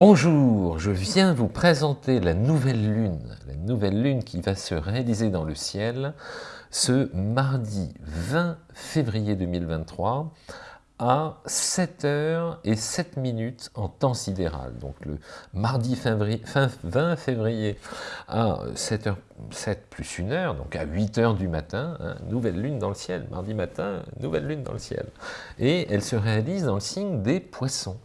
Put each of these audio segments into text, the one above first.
Bonjour, je viens vous présenter la nouvelle lune, la nouvelle lune qui va se réaliser dans le ciel ce mardi 20 février 2023 à 7h et 7 minutes en temps sidéral. Donc le mardi 20 février à 7h, 7 plus 1 heure, donc à 8h du matin, hein, nouvelle lune dans le ciel, mardi matin, nouvelle lune dans le ciel. Et elle se réalise dans le signe des poissons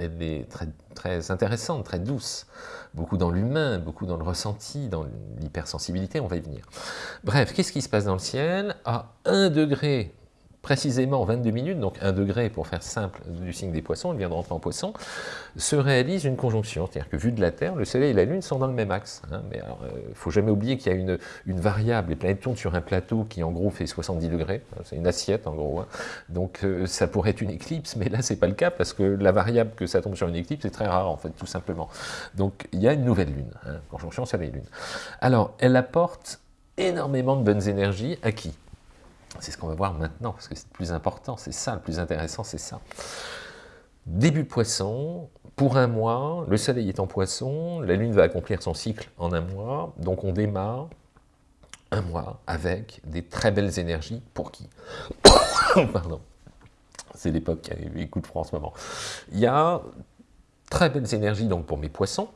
est très, très intéressante, très douce, beaucoup dans l'humain, beaucoup dans le ressenti, dans l'hypersensibilité, on va y venir. Bref, qu'est-ce qui se passe dans le ciel? À 1 degré précisément 22 minutes, donc 1 degré pour faire simple du signe des poissons, il vient de rentrer en poisson, se réalise une conjonction, c'est-à-dire que vu de la Terre, le Soleil et la Lune sont dans le même axe. Hein. mais il ne euh, faut jamais oublier qu'il y a une, une, variable, les planètes tournent sur un plateau qui en gros fait 70 degrés, hein, c'est une assiette en gros, hein. donc euh, ça pourrait être une éclipse, mais là c'est pas le cas, parce que la variable que ça tombe sur une éclipse est très rare en fait, tout simplement. Donc il y a une nouvelle Lune, conjonction Soleil-Lune. Alors elle apporte énormément de bonnes énergies à qui? C'est ce qu'on va voir maintenant, parce que c'est le plus important, c'est ça, le plus intéressant, c'est ça. Début poisson, pour un mois, le soleil est en poisson, la lune va accomplir son cycle en un mois, donc on démarre un mois avec des très belles énergies, pour qui Pardon, c'est l'époque qui de froid en ce moment. Il y a très belles énergies donc pour mes poissons,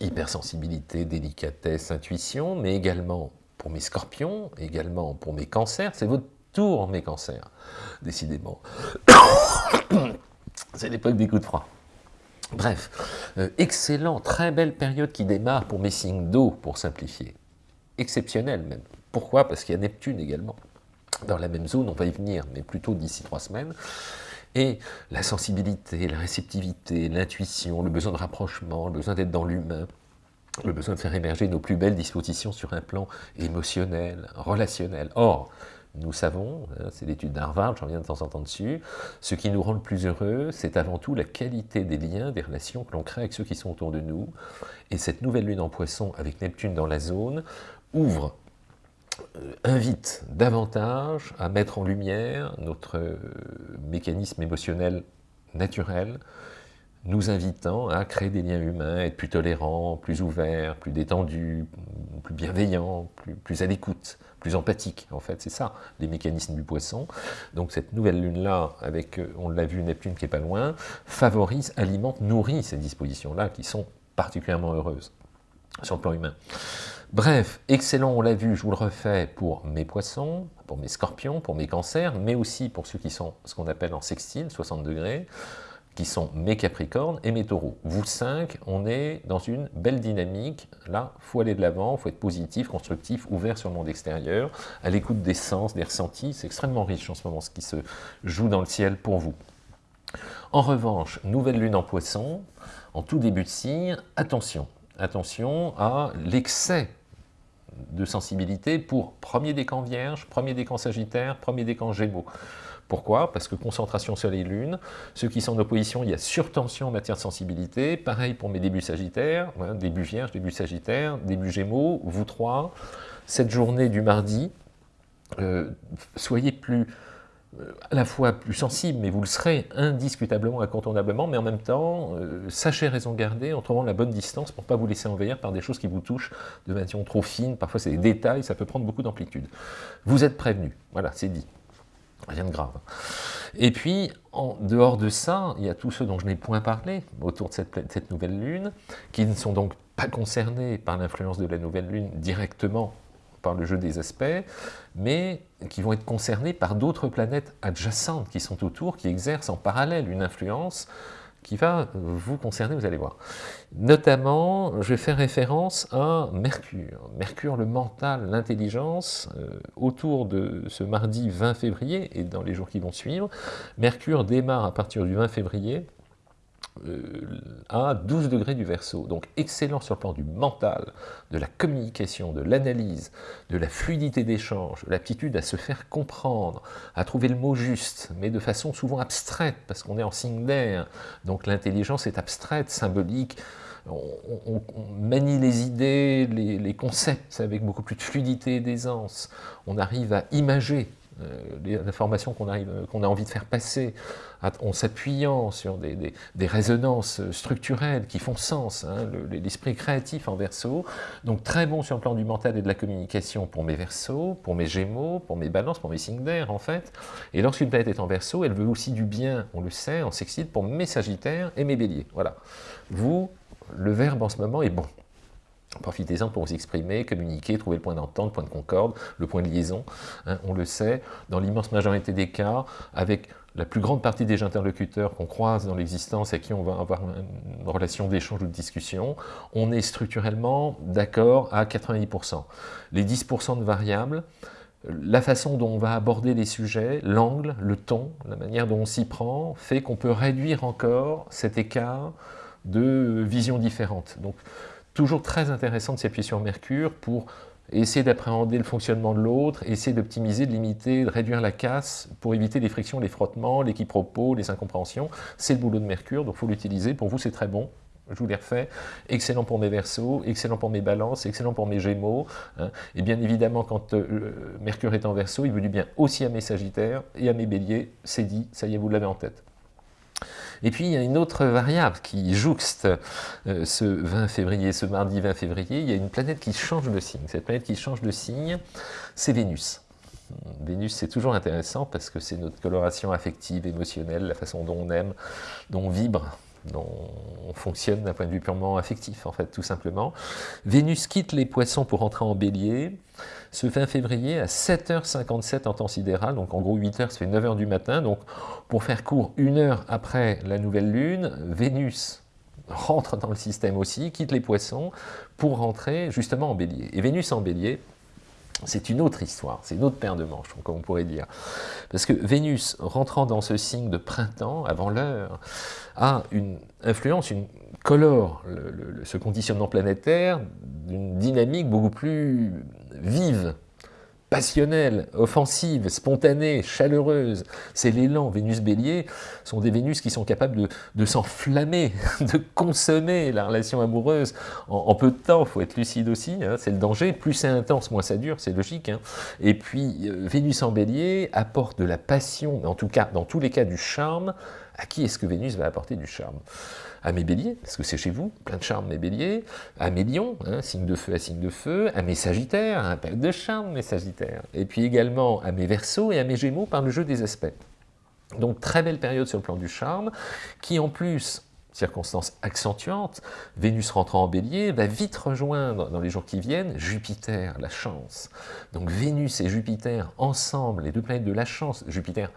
hypersensibilité, délicatesse, intuition, mais également pour mes scorpions, également pour mes cancers. C'est votre tour, mes cancers, décidément. C'est l'époque des coups de froid. Bref, euh, excellent, très belle période qui démarre pour mes signes d'eau, pour simplifier. Exceptionnel même. Pourquoi? Parce qu'il y a Neptune également. Dans la même zone, on va y venir, mais plutôt d'ici trois semaines. Et la sensibilité, la réceptivité, l'intuition, le besoin de rapprochement, le besoin d'être dans l'humain, le besoin de faire émerger nos plus belles dispositions sur un plan émotionnel, relationnel. Or, nous savons, hein, c'est l'étude d'Harvard, j'en viens de temps en temps dessus, ce qui nous rend le plus heureux, c'est avant tout la qualité des liens, des relations que l'on crée avec ceux qui sont autour de nous. Et cette nouvelle lune en poisson, avec Neptune dans la zone, ouvre, euh, invite davantage à mettre en lumière notre euh, mécanisme émotionnel naturel, nous invitant à créer des liens humains, être plus tolérants, plus ouverts, plus détendus, plus bienveillants, plus, à l'écoute, plus empathiques, en fait, c'est ça, les mécanismes du poisson. Donc cette nouvelle lune-là, avec, euh, on l'a vu, Neptune qui est pas loin, favorise, alimente, nourrit ces dispositions-là qui sont particulièrement heureuses sur le plan humain. Bref, excellent, on l'a vu, je vous le refais pour mes poissons, pour mes scorpions, pour mes cancers, mais aussi pour ceux qui sont ce qu'on appelle en sextile, 60 degrés, qui sont mes Capricornes et mes Taureaux. Vous cinq, on est dans une belle dynamique. Là, il faut aller de l'avant, il faut être positif, constructif, ouvert sur le monde extérieur, à l'écoute des sens, des ressentis. C'est extrêmement riche en ce moment ce qui se joue dans le ciel pour vous. En revanche, nouvelle lune en poisson, en tout début de signe, attention, attention à l'excès de sensibilité pour premier décan vierge, premier décan sagittaire, premier décan gémeaux. Pourquoi? Parce que concentration Soleil-Lune, ceux qui sont en opposition, il y a surtension en matière de sensibilité, pareil pour mes débuts Sagittaires, début Vierge, début Sagittaire, début Gémeaux, vous trois, cette journée du mardi, euh, soyez plus à la fois plus sensible, mais vous le serez indiscutablement, incontournablement, mais en même temps, euh, sachez raison garder en trouvant la bonne distance pour ne pas vous laisser envahir par des choses qui vous touchent de manière trop fine, parfois c'est des détails, ça peut prendre beaucoup d'amplitude. Vous êtes prévenus, voilà, c'est dit. Rien de grave. Et puis, en dehors de ça, il y a tous ceux dont je n'ai point parlé autour de cette, nouvelle lune, qui ne sont donc pas concernés par l'influence de la nouvelle lune directement le jeu des aspects, mais qui vont être concernés par d'autres planètes adjacentes qui sont autour, qui exercent en parallèle une influence qui va vous concerner, vous allez voir. Notamment, je faire référence à Mercure. Mercure, le mental, l'intelligence, euh, autour de ce mardi 20 février et dans les jours qui vont suivre. Mercure démarre à partir du 20 février euh, à 12 degrés du verso. Donc excellent sur le plan du mental, de la communication, de l'analyse, de la fluidité d'échange, l'aptitude à se faire comprendre, à trouver le mot juste, mais de façon souvent abstraite, parce qu'on est en signe d'air. Donc l'intelligence est abstraite, symbolique, on, manie les idées, les, les, concepts avec beaucoup plus de fluidité et d'aisance. On arrive à imager euh, les informations qu'on qu'on a envie de faire passer, en s'appuyant sur des, des, résonances structurelles qui font sens, hein, l'esprit créatif en verso, donc très bon sur le plan du mental et de la communication pour mes versos, pour mes gémeaux, pour mes balances, pour mes signes d'air en fait, et lorsqu'une planète est en verso, elle veut aussi du bien, on le sait, on s'excite pour mes sagittaires et mes béliers, voilà. Vous, le verbe en ce moment est bon. Profitez-en pour vous exprimer, communiquer, trouver le point d'entente, le point de concorde, le point de liaison. Hein, on le sait, dans l'immense majorité des cas, avec la plus grande partie des interlocuteurs qu'on croise dans l'existence et qui on va avoir une relation d'échange ou de discussion, on est structurellement d'accord à 90%. Les 10% de variables, la façon dont on va aborder les sujets, l'angle, le ton, la manière dont on s'y prend, fait qu'on peut réduire encore cet écart de visions différentes. Donc, toujours très intéressant de s'appuyer sur Mercure pour essayer d'appréhender le fonctionnement de l'autre, essayer d'optimiser, de limiter, de réduire la casse pour éviter les frictions, les frottements, les quiproquos, les incompréhensions. C'est le boulot de Mercure, donc il faut l'utiliser. Pour vous, c'est très bon. Je vous l'ai refait. Excellent pour mes versos, excellent pour mes balances, excellent pour mes gémeaux. Hein. Et bien évidemment, quand euh, Mercure est en verso, il veut du bien aussi à mes sagittaires et à mes béliers. C'est dit, ça y est, vous l'avez en tête. Et puis il y a une autre variable qui jouxte euh, ce 20 février, ce mardi 20 février, il y a une planète qui change de signe. Cette planète qui change de signe, c'est Vénus. Vénus, c'est toujours intéressant parce que c'est notre coloration affective, émotionnelle, la façon dont on aime, dont on vibre, dont on fonctionne d'un point de vue purement affectif, en fait, tout simplement. Vénus quitte les poissons pour entrer en bélier, ce 20 février à 7h57 en temps sidéral, donc en gros 8h, ça fait 9h du matin, donc pour faire court, une heure après la nouvelle lune, Vénus rentre dans le système aussi, quitte les poissons, pour rentrer justement en bélier. Et Vénus en bélier, c'est une autre histoire, c'est une autre paire de manches, comme on pourrait dire. Parce que Vénus, rentrant dans ce signe de printemps, avant l'heure, a une influence, une colore ce conditionnement planétaire d'une dynamique beaucoup plus vive, passionnelle, offensive, spontanée, chaleureuse. C'est l'élan. Vénus Bélier sont des Vénus qui sont capables de, s'enflammer, de consommer la relation amoureuse en, peu de temps. Il faut être lucide aussi, hein, c'est le danger. Plus c'est intense, moins ça dure, c'est logique. Hein. Et puis, euh, Vénus en Bélier apporte de la passion, en tout cas, dans tous les cas, du charme. À qui est-ce que Vénus va apporter du charme? À mes béliers, parce que c'est chez vous, plein de charme mes béliers, à mes lions, hein, signe de feu à signe de feu, à mes sagittaires, un peu de charme mes sagittaires, et puis également à mes versos et à mes gémeaux par le jeu des aspects. Donc très belle période sur le plan du charme, qui en plus circonstance accentuante, Vénus rentrant en bélier, va vite rejoindre dans les jours qui viennent Jupiter, la chance. Donc Vénus et Jupiter ensemble, les deux planètes de la chance, Jupiter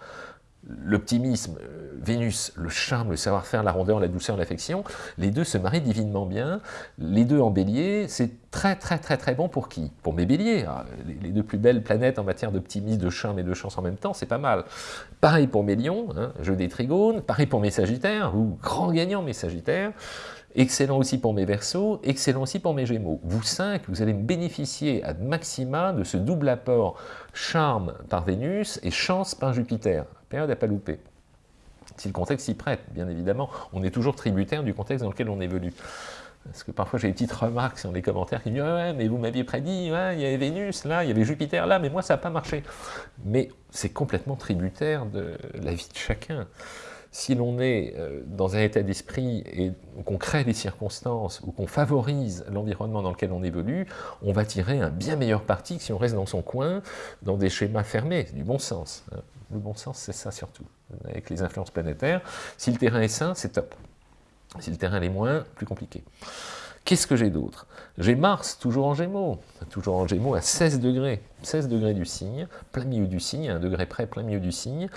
l'optimisme, euh, Vénus, le charme, le savoir-faire, la rondeur, la douceur, l'affection, les deux se marient divinement bien, les deux en bélier, c'est très très très très bon pour qui? Pour mes béliers, ah, les deux plus belles planètes en matière d'optimisme, de charme et de chance en même temps, c'est pas mal. Pareil pour mes lions, hein, jeu des trigones, pareil pour mes sagittaires, ou grand gagnant mes sagittaires, Excellent aussi pour mes versos, excellent aussi pour mes gémeaux. Vous cinq, vous allez bénéficier à maxima de ce double apport charme par Vénus et chance par Jupiter. Période à pas louper. Si le contexte s'y prête, bien évidemment, on est toujours tributaire du contexte dans lequel on évolue. Parce que parfois j'ai des petites remarques sur les commentaires qui disent ouais, mais vous m'aviez prédit, il y avait Vénus là, il y avait Jupiter là, mais moi ça n'a pas marché. Mais c'est complètement tributaire de la vie de chacun si l'on est euh, dans un état d'esprit et qu'on crée des circonstances ou qu'on favorise l'environnement dans lequel on évolue, on va tirer un bien meilleur parti que si on reste dans son coin, dans des schémas fermés, du bon sens. Hein. Le bon sens, c'est ça surtout, avec les influences planétaires. Si le terrain est sain, c'est top. Si le terrain est moins, plus compliqué. Qu'est-ce que j'ai d'autre? J'ai Mars, toujours en Gémeaux, toujours en Gémeaux à 16 degrés, 16 degrés du signe, plein milieu du signe, un degré près, plein milieu du signe,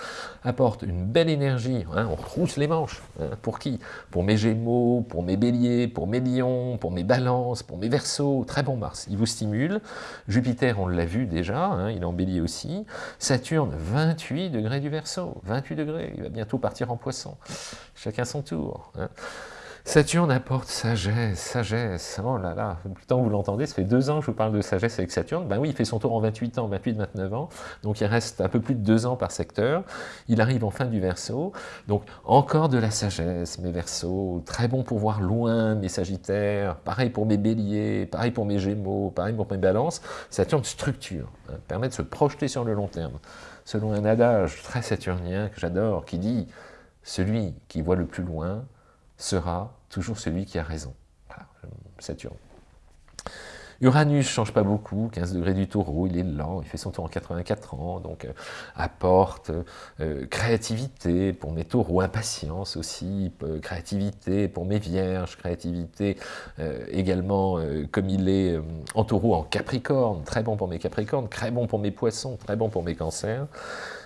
apporte une belle énergie, hein, on retrousse les manches. Hein, pour qui? Pour mes Gémeaux, pour mes Béliers, pour mes Lions, pour mes Balances, pour mes Verseaux, très bon Mars, il vous stimule. Jupiter, on l'a vu déjà, hein, il est en Bélier aussi. Saturne, 28 degrés du Verseau, 28 degrés, il va bientôt partir en Poisson. Chacun son tour. Saturne apporte sagesse, sagesse, oh là là, temps vous l'entendez, ça fait deux ans que je vous parle de sagesse avec Saturne, ben oui, il fait son tour en 28 ans, 28-29 ans, donc il reste un peu plus de deux ans par secteur, il arrive en fin du Verseau, donc encore de la sagesse, mes Verseaux, très bon pour voir loin mes Sagittaires, pareil pour mes Béliers, pareil pour mes Gémeaux, pareil pour mes Balances, Saturne structure, hein, permet de se projeter sur le long terme. selon un adage très saturnien que j'adore, qui dit « Celui qui voit le plus loin sera toujours celui qui a raison ». Saturne. Uranus change pas beaucoup, 15 degrés du taureau, il est lent, il fait son tour en 84 ans, donc euh, apporte euh, créativité pour mes taureaux, impatience aussi, euh, créativité pour mes vierges, créativité également comme il est en taureau en capricorne, très bon pour mes capricornes, très bon pour mes poissons, très bon pour mes cancers.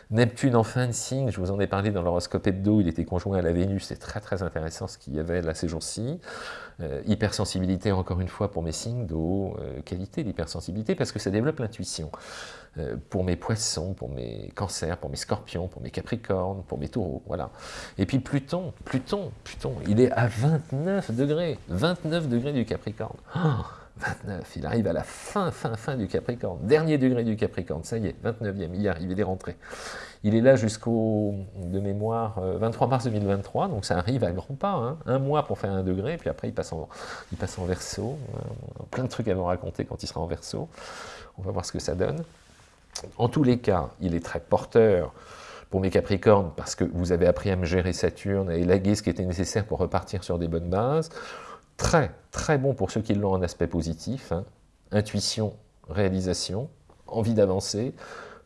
Neptune en fin de signe, je vous en ai parlé dans l'horoscope hebdo, il était conjoint à la Vénus, c'est très très intéressant ce qu'il y avait là ces jours-ci. Euh, hypersensibilité encore une fois pour mes signes d'eau, euh, qualité d'hypersensibilité parce que ça développe l'intuition. Euh, pour mes poissons, pour mes cancers, pour mes scorpions, pour mes capricornes, pour mes taureaux, voilà. Et puis Pluton, Pluton, Pluton, il est à 29 degrés, 29 degrés du capricorne. Oh 29, il arrive à la fin, fin, fin du Capricorne, dernier degré du Capricorne, ça y est, 29e, il y arrive, il est rentré. Il est là jusqu'au, de mémoire, 23 euh, mars 2023, donc ça arrive à grands pas, hein. un mois pour faire un degré, puis après il passe en, il passe en verso, euh, plein de trucs à vous raconter quand il sera en verso, on va voir ce que ça donne. En tous les cas, il est très porteur pour mes Capricornes, parce que vous avez appris à me gérer Saturne, à élaguer ce qui était nécessaire pour repartir sur des bonnes bases, très, très bon pour ceux qui l'ont en aspect positif, hein. intuition, réalisation, envie d'avancer,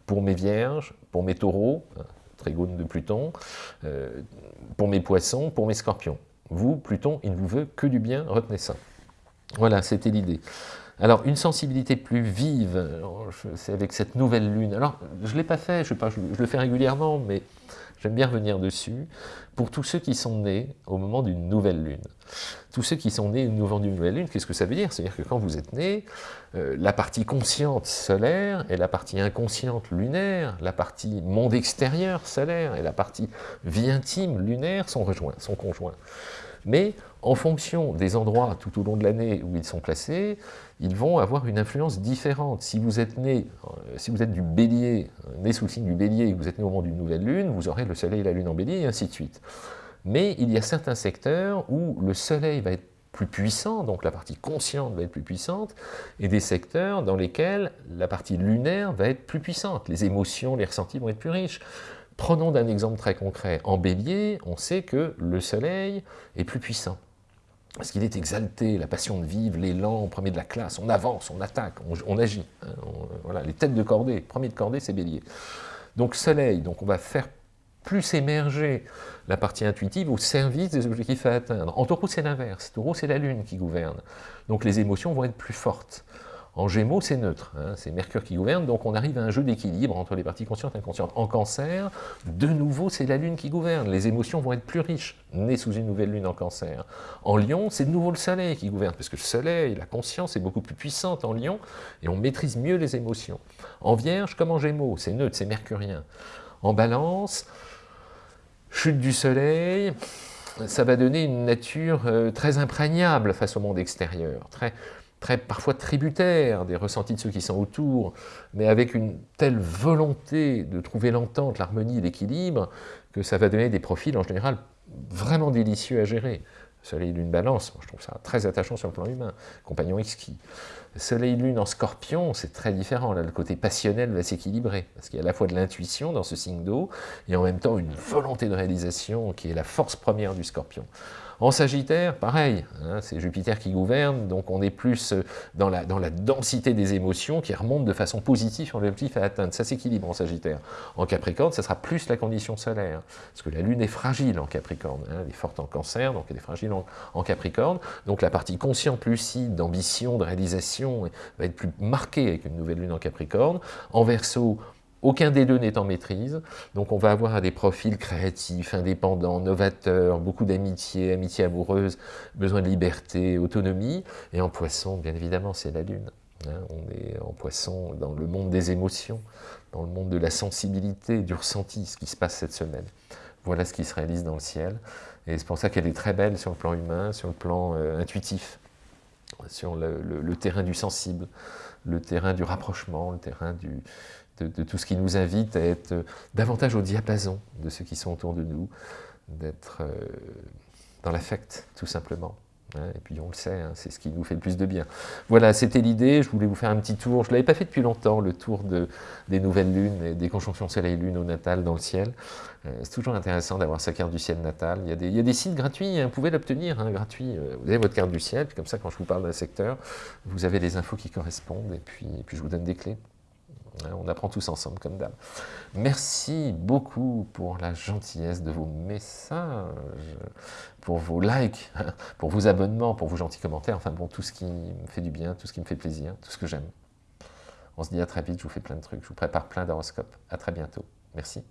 pour mes vierges, pour mes taureaux, hein, trigone de Pluton, euh, pour mes poissons, pour mes scorpions. Vous, Pluton, il ne vous veut que du bien, retenez ça. Voilà, c'était l'idée. Alors, une sensibilité plus vive, c'est avec cette nouvelle lune. Alors, je ne l'ai pas fait, je, le fais régulièrement, mais j'aime bien revenir dessus, pour tous ceux qui sont nés au moment d'une nouvelle lune. Tous ceux qui sont nés au moment d'une nouvelle lune, qu'est-ce que ça veut dire? C'est-à-dire que quand vous êtes né, euh, la partie consciente solaire et la partie inconsciente lunaire, la partie monde extérieur solaire et la partie vie intime lunaire sont rejoints, sont conjoints. Mais en fonction des endroits tout au long de l'année où ils sont placés, ils vont avoir une influence différente. Si vous êtes né, euh, si vous êtes du bélier, né sous le signe du bélier et que vous êtes né au moment d'une nouvelle lune, vous aurez le soleil et la lune en bélier et ainsi de suite. Mais il y a certains secteurs où le soleil va être plus puissant, donc la partie consciente va être plus puissante, et des secteurs dans lesquels la partie lunaire va être plus puissante. Les émotions, les ressentis vont être plus riches. Prenons d'un exemple très concret. En bélier, on sait que le soleil est plus puissant parce qu'il est exalté, la passion de vivre, l'élan, premier de la classe, on avance, on attaque, on, agit. Hein, voilà, les têtes de cordée, premier de cordée, c'est bélier. Donc soleil, donc on va faire plus émerger la partie intuitive au service des objectifs à atteindre. En taureau, c'est l'inverse. Taureau, c'est la lune qui gouverne. Donc les émotions vont être plus fortes. En Gémeaux, c'est neutre, hein, c'est Mercure qui gouverne, donc on arrive à un jeu d'équilibre entre les parties conscientes et inconscientes. En Cancer, de nouveau, c'est la Lune qui gouverne, les émotions vont être plus riches, nées sous une nouvelle Lune en Cancer. En Lion, c'est de nouveau le Soleil qui gouverne, parce que le Soleil, la conscience est beaucoup plus puissante en Lion, et on maîtrise mieux les émotions. En Vierge, comme en Gémeaux, c'est neutre, c'est mercurien. En Balance, chute du Soleil, ça va donner une nature euh, très imprégnable face au monde extérieur, très très parfois tributaire des ressentis de ceux qui sont autour, mais avec une telle volonté de trouver l'entente, l'harmonie, l'équilibre, que ça va donner des profils en général vraiment délicieux à gérer. Soleil Lune Balance, je trouve ça très attachant sur le plan humain, compagnon exquis. Soleil Lune en Scorpion, c'est très différent, là le côté passionnel va s'équilibrer, parce qu'il y a à la fois de l'intuition dans ce signe d'eau, et en même temps une volonté de réalisation qui est la force première du Scorpion. En Sagittaire, pareil, hein, c'est Jupiter qui gouverne, donc on est plus euh, dans la, dans la densité des émotions qui remontent de façon positive sur l'objectif à atteindre. Ça s'équilibre en Sagittaire. En Capricorne, ça sera plus la condition solaire, parce que la Lune est fragile en Capricorne, hein, elle est forte en Cancer, donc elle est fragile en, Capricorne, donc la partie consciente, lucide, d'ambition, de réalisation va être plus marquée avec une nouvelle Lune en Capricorne. En Verseau, aucun des deux n'est en maîtrise, donc on va avoir des profils créatifs, indépendants, novateurs, beaucoup d'amitié, amitié amoureuse, besoin de liberté, autonomie, et en poisson, bien évidemment, c'est la lune. Hein. on est en poisson dans le monde des émotions, dans le monde de la sensibilité, du ressenti, ce qui se passe cette semaine. Voilà ce qui se réalise dans le ciel, et c'est pour ça qu'elle est très belle sur le plan humain, sur le plan euh, intuitif, sur le terrain du sensible, le terrain du rapprochement, le terrain du, de, tout ce qui nous invite à être euh, davantage au diapason de ceux qui sont autour de nous, d'être euh, dans l'affect, tout simplement. et puis on le sait, hein, c'est ce qui nous fait le plus de bien. Voilà, c'était l'idée, je voulais vous faire un petit tour, je ne l'avais pas fait depuis longtemps, le tour de, des nouvelles lunes, et des conjonctions soleil-lune au natal dans le ciel. Euh, c'est toujours intéressant d'avoir sa carte du ciel natal. Il y a des, sites gratuits, hein, vous pouvez l'obtenir, hein, gratuit. Vous avez votre carte du ciel, puis comme ça, quand je vous parle d'un secteur, vous avez les infos qui correspondent, et puis, et puis je vous donne des clés. On apprend tous ensemble, comme d'hab. Merci beaucoup pour la gentillesse de vos messages, pour vos likes, pour vos abonnements, pour vos gentils commentaires, enfin bon, tout ce qui me fait du bien, tout ce qui me fait plaisir, tout ce que j'aime. On se dit à très vite, je vous fais plein de trucs, je vous prépare plein d'horoscopes. À très bientôt. Merci.